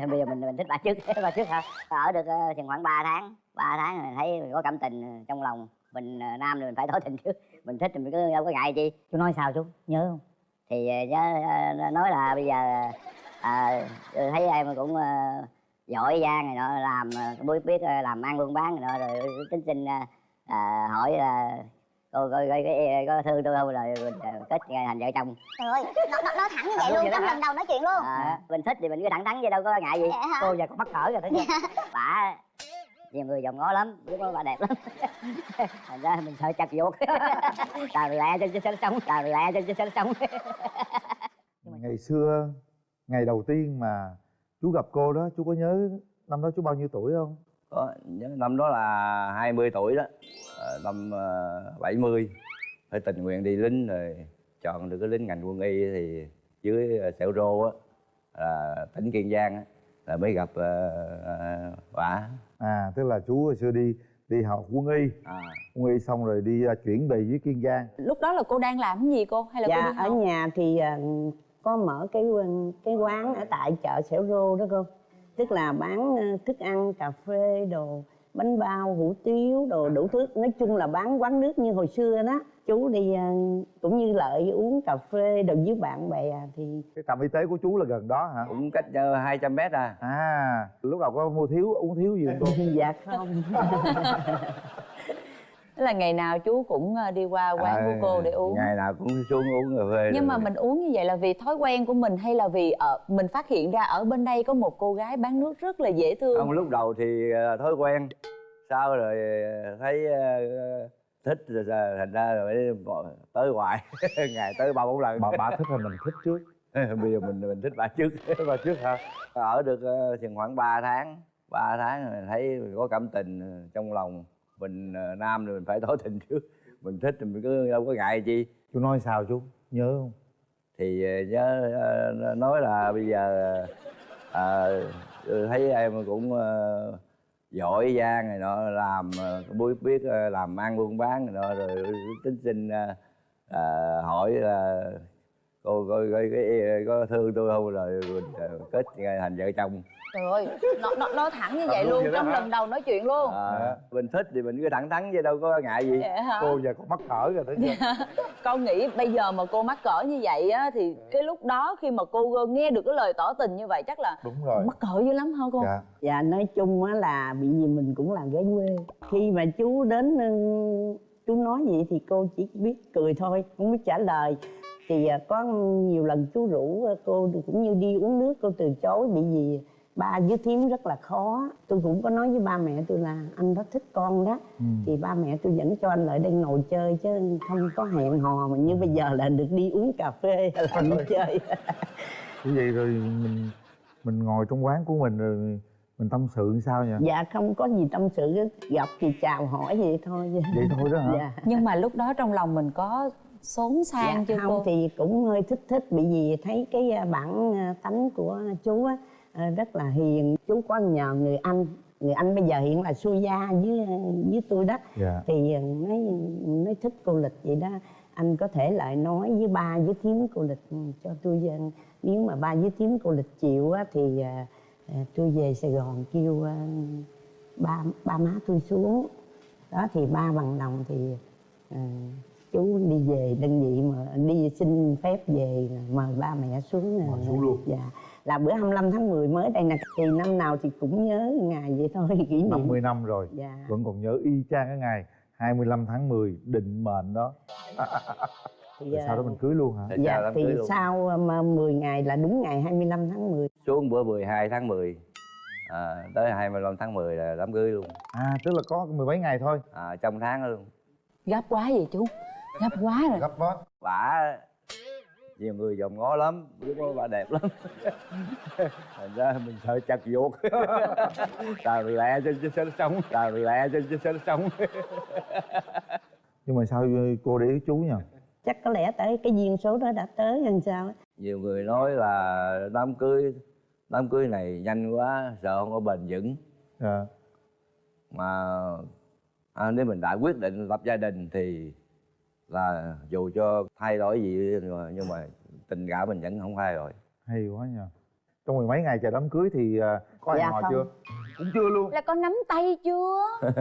bây giờ mình mình thích bà trước bà trước hả? Ở được ờ, chừng khoảng 3 tháng. 3 tháng mình thấy có cảm tình ờ, trong lòng. Mình ờ, nam thì mình phải tỏ tình trước. Mình thích thì mình cứ đâu có ngại chi. Chú nói sao chú? Nhớ không? Thì nhớ nói là bây giờ à, thấy em cũng à, giỏi giang này nọ làm biết biết làm ăn buôn bán này nọ rồi tính xin à, hỏi là cô coi coi cái có thương tôi không rồi mình ờ, kết thành vợ chồng. Trời ơi nó, nó, nói thẳng như vậy À, luôn trong lần đầu nói chuyện luôn. À, mình thích thì mình cứ thẳng thắn vậy đâu có ngại gì. Cô giờ còn mắc cỡ rồi thấy chưa? Bà nhiều người dòm ngó lắm lúc đó bà đẹp lắm. Thành ra mình sợ chặt vuột tào lẹ trên trên sống tào lẹ trên trên sống. Ngày xưa ngày đầu tiên mà chú gặp cô đó chú có nhớ năm đó chú bao nhiêu tuổi không có nhớ năm đó là 20 tuổi đó. Ờ, năm uh, 70 phải tình nguyện đi lính rồi chọn được cái lính ngành quân y thì dưới uh, Sẹo Rô á là tỉnh Kiên Giang á là mới gặp uh, bà à tức là chú hồi xưa đi đi học quân y. À, quân y xong rồi đi à, chuyển về dưới kiên giang. Lúc đó là cô đang làm cái gì cô? Hay là cô dạ đi ở nhà thì à, có mở cái cái quán ở tại chợ Sẻo Rô đó cô tức là bán à, thức ăn cà phê đồ bánh bao hủ tiếu đồ đủ thứ. Nói chung là bán quán nước như hồi xưa đó. Chú đi à, cũng như lợi uống cà phê đồ với bạn bè thì cái trạm y tế của chú là gần đó hả? Cũng cách nhau 200 mét à. À lúc đầu có mua thiếu uống thiếu gì không cô? Dạ không Tức là ngày nào chú cũng ờ, đi qua quán của À, cô để uống. ngày nào cũng xuống uống cà phê nhưng mà rồi. mình uống như vậy là vì thói quen của mình hay là vì ở mình phát hiện ra ở bên đây có một cô gái bán nước rất là dễ thương? Không lúc đầu thì ờ, thói quen. Sau rồi ờ, thấy ờ, thích rồi thành ra rồi tới hoài. Ngày tới ba bốn lần. Bà bà thích hay mình thích trước? Bây giờ mình mình thích bà trước. Bà trước hả? Ở được ờ, chừng khoảng 3 tháng 3 tháng rồi thấy có cảm tình ờ, trong lòng mình ờ, nam thì mình phải tỏ tình trước. Mình thích thì mình cứ đâu có ngại chi. Chú nói sao chú? Nhớ không? Thì ờ, nhớ ờ, nói là bây giờ ờ, thấy em cũng ờ, giỏi giang này nọ làm biết biết làm ăn buôn bán này nọ rồi tính xin ờ, ờ, hỏi là cô coi coi cái có thương tôi không? Rồi mình kết thành vợ chồng trời ơi nó, nó nói thẳng như vậy luôn luôn vậy đó trong lần đầu nói chuyện luôn. À, mình thích thì mình cứ thẳng thắn chứ đâu có ngại gì. Cô giờ còn mắc cỡ rồi thấy chưa con nghĩ bây giờ mà cô mắc cỡ như vậy á thì cái lúc đó khi mà cô nghe được cái lời tỏ tình như vậy chắc là đúng rồi. mắc cỡ dữ lắm hả cô? Dạ. Dạ nói chung á là bị gì mình cũng là gái quê. Khi mà chú đến ừ, chú nói vậy thì cô chỉ biết cười thôi không biết trả lời. Thì à, có nhiều lần chú rủ à, cô cũng như đi uống nước cô từ chối bị gì ba với thím rất là khó. Tôi cũng có nói với ba mẹ tôi là anh rất thích con đó. Ừ. thì ba mẹ tôi dẫn cho anh lại đây ngồi chơi chứ không có hẹn hò mà như bây giờ là được đi uống cà phê hay là đi chơi. Như vậy rồi mình mình ngồi trong quán của mình rồi mình tâm sự sao nhỉ? Dạ không có gì tâm sự gặp thì chào hỏi vậy thôi. Vậy thôi đó hả? Dạ. Nhưng mà lúc đó trong lòng mình có xốn sang dạ chưa không cô? thì cũng hơi thích thích bị gì thấy cái bản à, tánh của chú á rất là hiền chú có nhờ người anh người anh bây giờ hiện là xuôi gia với với tôi đó. Dạ. Thì nói nói thích cô lịch vậy đó. Anh có thể lại nói với ba với thím cô lịch cho tôi nếu mà ba với thím cô lịch chịu á thì à, tôi về sài gòn kêu ba ba má tôi xuống. Đó thì ba bằng lòng thì à, chú đi về đơn vị mà đi xin phép về mời ba mẹ xuống Mời xuống luôn. dạ là bữa 25 tháng 10 mới đây nè. Thì năm nào thì cũng nhớ ngày vậy thôi kỷ niệm. 50 năm rồi. Dạ. Vẫn còn nhớ y chang cái ngày 25 tháng 10 định mệnh đó. Thì, rồi sau đó mình cưới luôn hả? Thì dạ thì cưới luôn. sau mà 10 ngày là đúng ngày 25 tháng 10 xuống bữa 12 tháng 10 à, tới 25 tháng 10 là đám cưới luôn. À tức là có mười mấy ngày thôi. À, trong tháng luôn. Gấp quá vậy chú. Gấp quá rồi. Gấp bó bả nhiều người dòm ngó lắm lúc đó bà đẹp lắm. Thành ra mình sợ chặt vuột tào lẹ trên trên sân sống. Tào lẹ trên trên sân sống. Nhưng mà sao cô để ý chú nhỉ? Chắc có lẽ tới cái duyên số đó đã tới hay sao nhiều người nói là đám cưới đám cưới này nhanh quá sợ không có bền vững. Dạ. Mà à, nếu mình đã quyết định lập gia đình thì là dù cho thay đổi gì nhưng mà, nhưng mà tình cảm mình vẫn không thay đổi. Hay quá nhỉ trong mười mấy ngày chờ đám cưới thì à, có hẹn Dạ hò không. chưa? Cũng chưa luôn. Là con nắm tay chưa?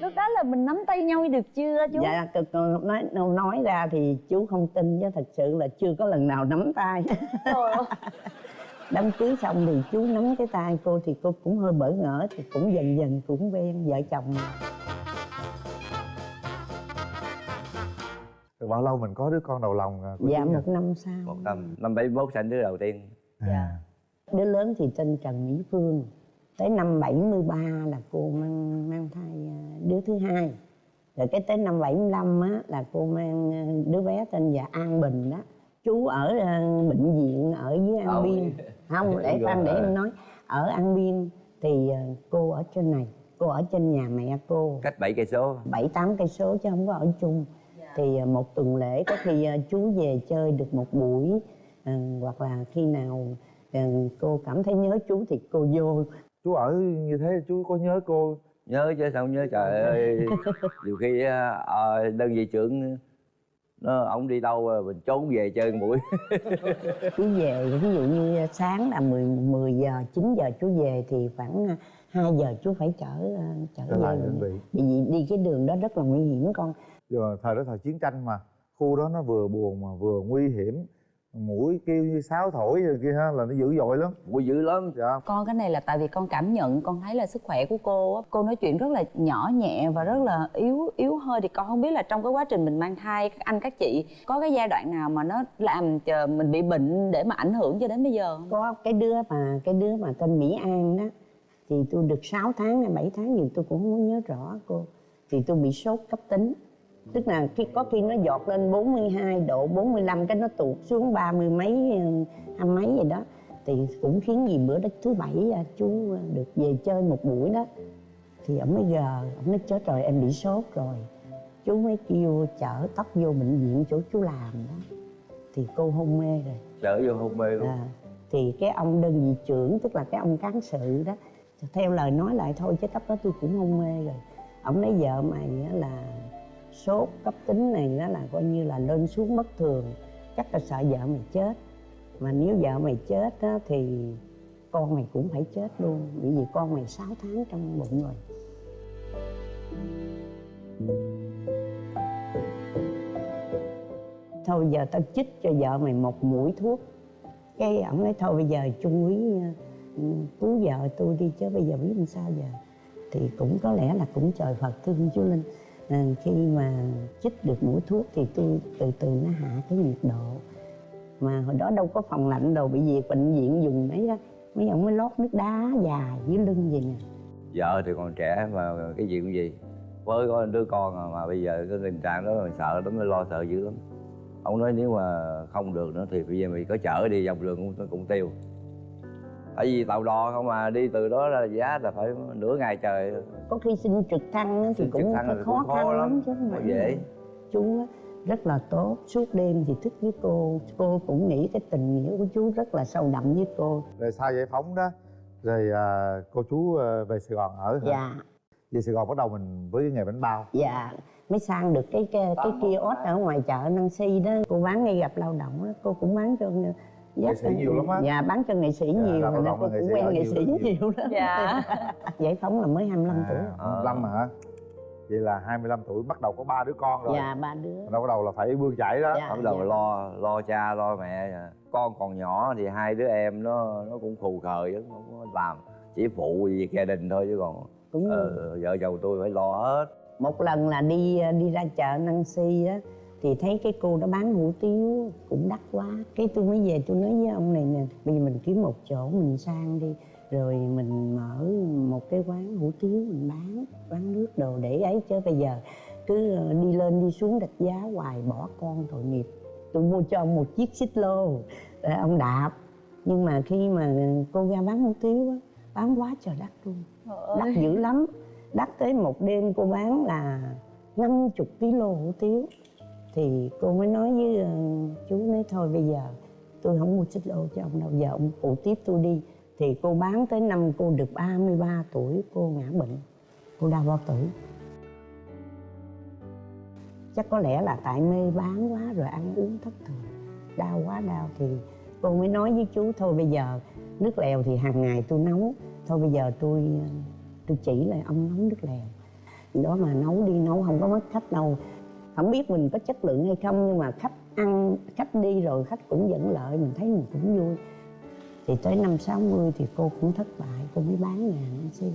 Lúc đó là mình nắm tay nhau được chưa chú? Dạ cực nói nói ra thì chú không tin chứ thật sự là chưa có lần nào nắm tay. Trời ơi. đám cưới xong thì chú nắm cái tay cô thì cô cũng hơi bỡ ngỡ thì cũng dần dần cũng quen vợ chồng rồi bao lâu mình có đứa con đầu lòng à, dạ nhỉ? một năm sau. Một năm năm bảy mốt sinh đứa đầu tiên. À. đứa lớn thì tên Trần Mỹ Phương. Tới năm 73 là cô mang mang thai à, đứa thứ hai. Rồi cái tới năm 75 á là cô mang đứa bé tên là An Bình đó. Chú ở bệnh viện ở dưới An Biên. Không để khoan để em nói. Ở An Biên thì cô ở trên này cô ở trên nhà mẹ cô. Cách bảy cây số. Bảy tám cây số chứ không có ở chung thì à, một tuần lễ có khi à, chú về chơi được một buổi à, hoặc là khi nào à, cô cảm thấy nhớ chú thì cô vô. Chú ở như thế chú có nhớ cô? Nhớ chứ sao nhớ trời ơi. Nhiều khi á, ờ, đơn vị trưởng nó ông đi đâu à, mình trốn về chơi một buổi. Chú về ví dụ như sáng là 10, 10 giờ 9 giờ chú về thì khoảng à, 2 giờ chú phải chở à, chở về. bởi vì đi cái đường đó rất là nguy hiểm con giờ thời đó thời chiến tranh mà. Khu đó nó vừa buồn mà vừa nguy hiểm. Mũi kêu như sáo thổi rồi kia ha là nó dữ dội lắm. Buổi dữ lắm. Dạ. Con cái này là tại vì con cảm nhận con thấy là sức khỏe của cô á. Cô nói chuyện rất là nhỏ nhẹ và rất là yếu yếu hơi. Thì con không biết là trong cái quá trình mình mang thai các anh các chị có cái giai đoạn nào mà nó làm cho mình bị bệnh để mà ảnh hưởng cho đến bây giờ không? Có cái đứa mà cái đứa mà tên Mỹ An đó thì tôi được 6 tháng hay 7 tháng gì tôi cũng không nhớ rõ cô. Thì tôi bị sốt cấp tính tức là khi có khi nó giọt lên 42 độ 45 cái nó tụt xuống ba mươi mấy ừ, hai mấy gì đó. Thì cũng khiến gì bữa đó thứ bảy à, chú được về chơi một buổi đó. Thì ông mới gờ ông nói chết rồi em bị sốt rồi. Chú mới kêu chở tóc vô bệnh viện chỗ chú làm đó. Thì cô hôn mê rồi. Trở vô hôn mê luôn. À, thì cái ông đơn vị trưởng tức là cái ông cán sự đó theo lời nói lại thôi chứ cấp đó tôi cũng hôn mê rồi. Ông nói vợ mày là sốt cấp tính này nó là coi như là lên xuống bất thường. Chắc là sợ vợ mày chết. Mà nếu vợ mày chết á, thì con mày cũng phải chết luôn. Bởi vì con mày 6 tháng trong bụng rồi. Thôi giờ tao chích cho vợ mày một mũi thuốc. Cái ổng nói thôi bây giờ trung úy cứu vợ tôi đi chứ bây giờ biết làm sao giờ. Thì cũng có lẽ là cũng trời phật thương chú linh. Ờ, khi mà chích được mũi thuốc thì tôi từ từ nó hạ cái nhiệt độ. Mà hồi đó đâu có phòng lạnh đâu bị việc bệnh viện dùng mấy đó mấy ông mới lót nước đá dài dưới lưng vậy nè. Vợ thì còn trẻ mà cái gì cũng gì với có đứa con mà, mà bây giờ cái tình trạng đó mình sợ lắm mới lo sợ dữ lắm. Ông nói nếu mà không được nữa thì bây giờ mình có chở đi dọc đường cũng cũng tiêu tại vì tàu đò không mà đi từ đó ra giá là phải nửa ngày trời. Có khi xin trực thăng thì cũng thăng khó, khó khăn lắm, lắm chứ không dễ. chú á, rất là tốt. Suốt đêm thì thức với cô. Cô cũng nghĩ cái tình nghĩa của chú rất là sâu đậm với cô. Rồi sau giải phóng đó rồi à, cô chú à, về sài gòn ở hả? Dạ. Về sài gòn bắt đầu mình với cái nghề bánh bao. Dạ. Mới sang được cái cái, cái kiosk ở ngoài chợ Nancy đó. Cô bán ngay gặp lao động đó cô cũng bán cho Nghệ sĩ nhiều lắm á. dạ bán cho nghệ sĩ Dạ, nhiều rồi nên nghệ cũng quen nghệ sĩ nhiều. nhiều lắm. Dạ. Giải phóng là mới 25 tuổi. à, 25 hả? Vậy là 25 tuổi bắt đầu có ba đứa con rồi. Dạ ba đứa. Bắt đầu bắt đầu là phải bươn chải đó. Dạ. bắt đầu lo lo cha lo mẹ. Con còn nhỏ thì hai đứa em nó nó cũng khù khờ chứ không có làm chỉ phụ việc gia đình thôi chứ còn cũng ờ, vợ chồng tôi phải lo hết. Một lần là đi đi ra chợ Nancy á thì thấy cái cô đó bán hủ tiếu cũng đắt quá. Cái tôi mới về tôi nói với ông này nè bây giờ mình kiếm một chỗ mình sang đi rồi mình mở một cái quán hủ tiếu mình bán bán nước đồ để ấy. Chứ bây giờ cứ ờ, đi lên đi xuống đặt giá hoài bỏ con tội nghiệp. Tôi mua cho ông một chiếc xích lô để ông đạp. Nhưng mà khi mà cô ra bán hủ tiếu á bán quá trời đắt luôn. Đắt dữ lắm. Đắt tới một đêm cô bán là 50 kg hủ tiếu thì cô mới nói với ờ, chú nói thôi bây giờ tôi không mua xích lô cho ông đâu, giờ ông phụ tiếp tôi đi. Thì cô bán tới năm cô được 33 tuổi, cô ngã bệnh, cô đau bao tử. Chắc có lẽ là tại mê bán quá rồi ăn uống thất thường, đau quá đau. Thì cô mới nói với chú thôi bây giờ nước lèo thì hàng ngày tôi nấu, thôi bây giờ tôi ờ, tôi chỉ là ông nấu nước lèo. Đó mà nấu đi nấu không có mất khách đâu không biết mình có chất lượng hay không nhưng mà khách ăn khách đi rồi khách cũng vẫn lợi mình thấy mình cũng vui. Thì tới năm 60 thì cô cũng thất bại cô mới bán nhà nó xí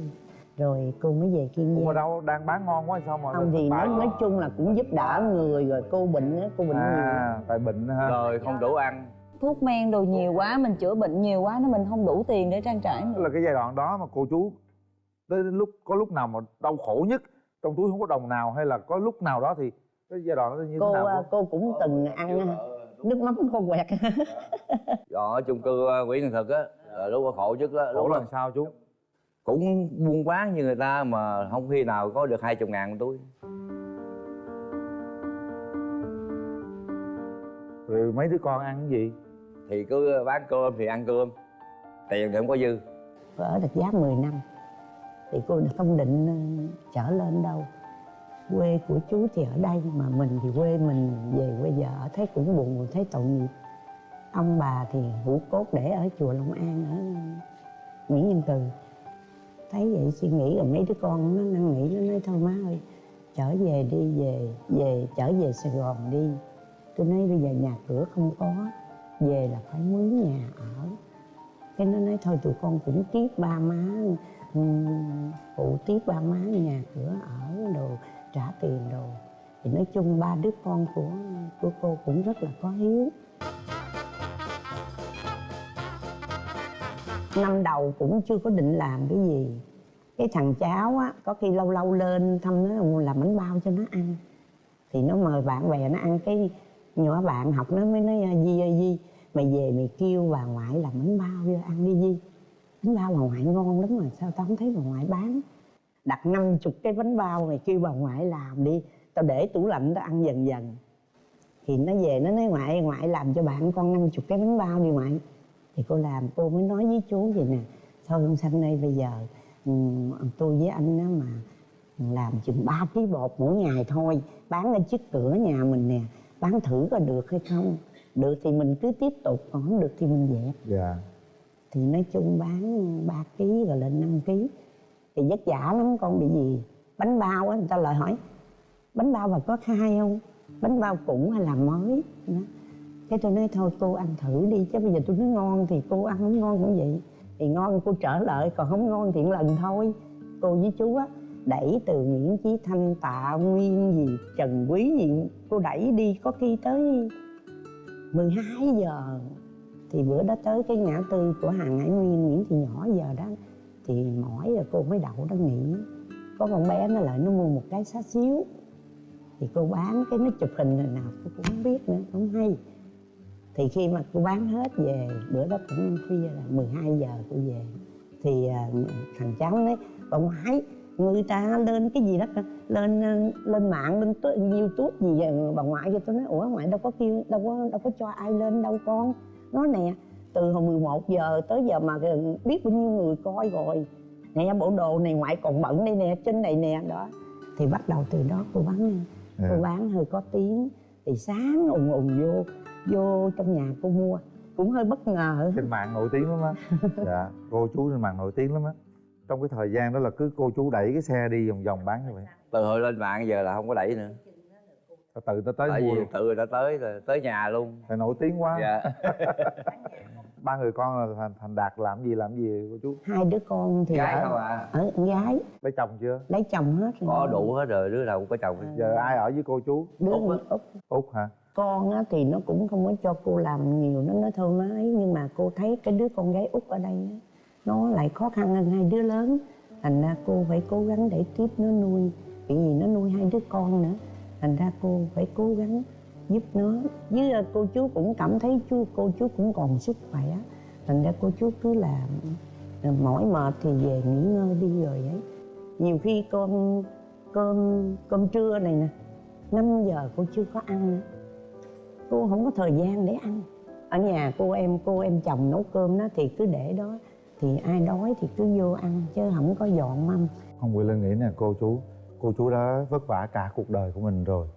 rồi cô mới về kiên giang. đâu đang bán ngon quá sao mà không thì nói, nói chung là cũng giúp đỡ người rồi cô bệnh á cô bệnh nhiều. À tại bệnh ha rồi không đủ ăn. Thuốc men đồ nhiều quá mình chữa bệnh nhiều quá nó mình không đủ tiền để trang trải nữa. Là cái giai đoạn đó mà cô chú tới đến lúc có lúc nào mà đau khổ nhất trong túi không có đồng nào hay là có lúc nào đó thì cái giai đoạn đó như cô thế nào à, cô? cũng từng ăn à, nước mắm khô quẹt. Ở chung cư ờ, Nguyễn Thành Thực á là lúc đó khổ nhất đó khổ lúc làm sao chú. cũng buôn bán như người ta mà không khi nào có được hai chục ngàn một túi. Rồi mấy đứa con ăn cái gì? Thì cứ bán cơm thì ăn cơm tiền thì không có dư. Ở được giá 10 năm thì cô không định ờ, trở lên đâu quê của chú thì ở đây mà mình thì quê mình về quê vợ ở thấy cũng buồn, thấy tội nghiệp. Ông bà thì hữu cốt để ở chùa Long An ở Nguyễn Nhân từ. Thấy vậy suy nghĩ rồi mấy đứa con nó năn nỉ, nó nói, thôi má ơi, trở về đi, về về, trở về Sài Gòn đi. Tôi nói, bây giờ nhà cửa không có, về là phải mướn nhà ở. Cái nó nói, thôi tụi con cũng tiếp ba má phụ tiếp ba má nhà cửa ở đồ trả tiền đồ thì nói chung ba đứa con của của cô cũng rất là có hiếu. Năm đầu cũng chưa có định làm cái gì. Cái thằng cháu á, có khi lâu lâu lên thăm nó làm bánh bao cho nó ăn. Thì nó mời bạn bè nó ăn cái nhỏ bạn học nó mới nói, di ơi, di, mày về mày kêu bà ngoại làm bánh bao cho ăn đi, di. Bánh bao bà ngoại ngon lắm mà, sao tao không thấy bà ngoại bán? Đặt năm chục cái bánh bao mày kêu bà ngoại làm đi. Tao để tủ lạnh tao ăn dần dần. Thì nó về nó nói ngoại ngoại làm cho bạn con năm chục cái bánh bao đi ngoại. Thì cô làm cô mới nói với chú vậy nè thôi ông xanh đây bây giờ ừm, tôi với anh á mà làm chừng 3 ký bột mỗi ngày thôi bán ở trước cửa nhà mình nè bán thử có được hay không. Được thì mình cứ tiếp tục còn không được thì mình dẹp. Dạ. Thì nói chung bán 3 ký rồi lên 5 ký thì vất vả lắm, con bị gì? Bánh bao á, người ta lại hỏi. Bánh bao mà có khai không? Bánh bao cũ hay là mới? Đó. cái tôi nói, thôi cô ăn thử đi, chứ bây giờ tôi nói ngon thì cô ăn, không ngon cũng vậy. Thì ngon cô trở lại, còn không ngon thì một lần thôi. Cô với chú á, đẩy từ Nguyễn Chí Thanh, Tạ Nguyên gì, Trần Quý gì, cô đẩy đi, có khi tới 12 giờ. Thì bữa đó tới cái ngã tư của hàng Hải Nguyên, Nguyễn Thị Nhỏ giờ đó thì mỏi rồi cô mới đậu nó nghỉ. Có con bé nó lại nó mua một cái xá xíu. Thì cô bán cái nó chụp hình rồi nào cô cũng không biết nữa, không hay. Thì khi mà cô bán hết về, bữa đó cũng ăn khuya là 12 giờ cô về. Thì à, thằng cháu nói bà ngoại người ta lên cái gì đó lên à, lên mạng, lên youtube gì vậy? Bà ngoại cho tôi nói, ủa, ngoại đâu có kêu, đâu có đâu có cho ai lên đâu con. Nói nè từ hồi 11 giờ tới giờ mà biết bao nhiêu người coi rồi. Nè bộ đồ này ngoại còn bận đây nè trên này nè đó. Thì bắt đầu từ đó cô bán Dạ. cô bán hơi có tiếng thì sáng ùng ùng vô vô trong nhà cô mua. Cũng hơi bất ngờ. Trên mạng nổi tiếng lắm á. Dạ cô chú trên mạng nổi tiếng lắm á. Trong cái thời gian đó là cứ cô chú đẩy cái xe đi vòng vòng bán như vậy từ hồi lên mạng giờ là không có đẩy nữa. Tự ta tới tại mua vì luôn. tự ta tới rồi tới nhà luôn. Tại nổi tiếng quá. Dạ ba người con là thành, thành đạt làm gì làm gì cô chú? Hai đứa con thì gái ở, không à? ở con gái. Lấy chồng chưa? Lấy chồng hết rồi. Có đủ hết rồi đứa nào cũng có chồng hết. giờ ai ở với cô chú? Đứa Út út. Út hả? Con á, thì nó cũng không có cho cô làm nhiều nó nói thôi nó ấy nhưng mà cô thấy cái đứa con gái út ở đây á, nó lại khó khăn hơn hai đứa lớn. Thành ra cô phải cố gắng để tiếp nó nuôi bởi vì nó nuôi hai đứa con nữa. Thành ra cô phải cố gắng giúp nó. Với ờ, cô chú cũng cảm thấy chú, cô chú cũng còn sức khỏe. Thành ra cô chú cứ làm ờ, mỏi mệt thì về nghỉ ngơi đi rồi ấy. Nhiều khi cơm cơm cơm trưa này nè 5 giờ cô chưa có ăn. Nữa cô không có thời gian để ăn. Ở nhà cô em cô em chồng nấu cơm đó thì cứ để đó. Thì ai đói thì cứ vô ăn, chứ không có dọn mâm. Không Quỳ Linh nghĩ nè, cô chú cô chú đã vất vả cả cuộc đời của mình rồi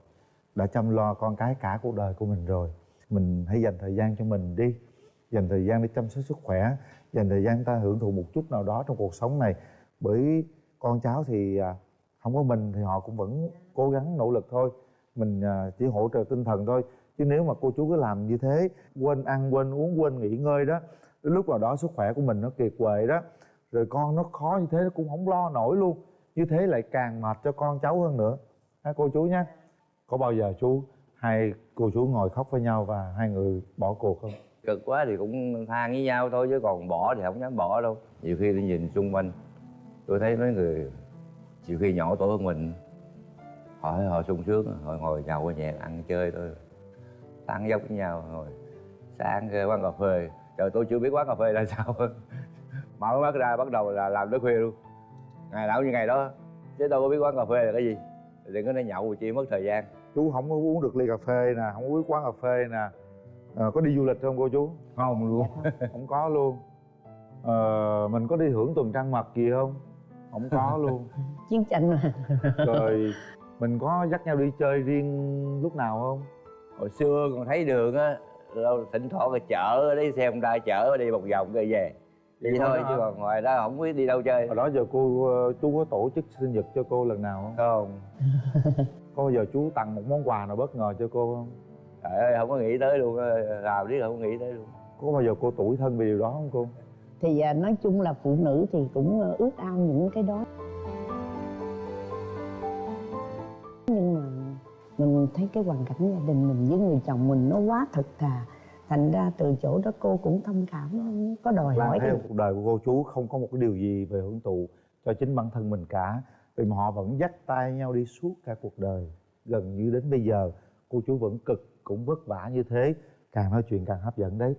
đã chăm lo con cái cả cuộc đời của mình rồi. Mình hãy dành thời gian cho mình đi. Dành thời gian để chăm sóc sức khỏe. Dành thời gian ta hưởng thụ một chút nào đó trong cuộc sống này. Bởi con cháu thì à, không có mình thì họ cũng vẫn cố gắng, nỗ lực thôi. Mình à, chỉ hỗ trợ tinh thần thôi. Chứ nếu mà cô chú cứ làm như thế, quên ăn, quên uống, quên nghỉ ngơi đó, đến lúc nào đó sức khỏe của mình nó kiệt quệ đó, rồi con nó khó như thế nó cũng không lo nổi luôn. Như thế lại càng mệt cho con cháu hơn nữa. Ha, cô chú nhé có bao giờ chú, hai cô chú ngồi khóc với nhau và hai người bỏ cuộc không? Cực quá thì cũng than với nhau thôi, chứ còn bỏ thì không dám bỏ đâu. Nhiều khi tôi nhìn xung quanh, tôi thấy mấy người, nhiều khi nhỏ tuổi hơn mình hỏi họ sung sướng, họ ngồi nhậu nhẹ ăn chơi thôi. Tán dốc với nhau rồi sáng quán cà phê. Trời, tôi chưa biết quán cà phê là sao. Mở mắt ra, bắt đầu là làm tới khuya luôn. Ngày nào như ngày đó. Chứ đâu có biết quán cà phê là cái gì đừng có nói nhậu chi mất thời gian. Chú không có uống được ly cà phê nè không có biết quán cà phê nè. Ờ, có đi du lịch không cô chú? Không luôn. Không có luôn. Ờ, mình có đi hưởng tuần trăng mật gì không? Không có luôn. Chiến tranh mà. Rồi mình có dắt nhau đi chơi riêng lúc nào không? Hồi xưa còn thấy đường á thỉnh thoảng là chợ đi xe không ra chở đi một vòng rồi về Vậy thôi chứ còn ngoài đó không biết đi đâu chơi. Hồi đó giờ cô ờ, chú có tổ chức sinh nhật cho cô lần nào không? Không. Có bao giờ chú tặng một món quà nào bất ngờ cho cô không? Trời ơi không có nghĩ tới luôn làm biết không nghĩ tới luôn. Có bao giờ cô tủi thân vì điều đó không cô? Thì à, nói chung là phụ nữ thì cũng à, ước ao những cái đó. Nhưng mà mình thấy cái hoàn cảnh gia đình mình với người chồng mình nó quá thực thà thành ra từ chỗ đó cô cũng thông cảm không có đòi Lan hỏi thấy cuộc đời của cô chú không có một cái điều gì về hưởng thụ cho chính bản thân mình cả. Vì mà họ vẫn dắt tay nhau đi suốt cả cuộc đời. Gần như đến bây giờ cô chú vẫn cực cũng vất vả như thế. Càng nói chuyện càng hấp dẫn đấy